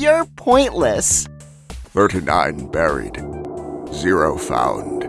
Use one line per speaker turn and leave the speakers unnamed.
You're pointless.
39 buried, zero found.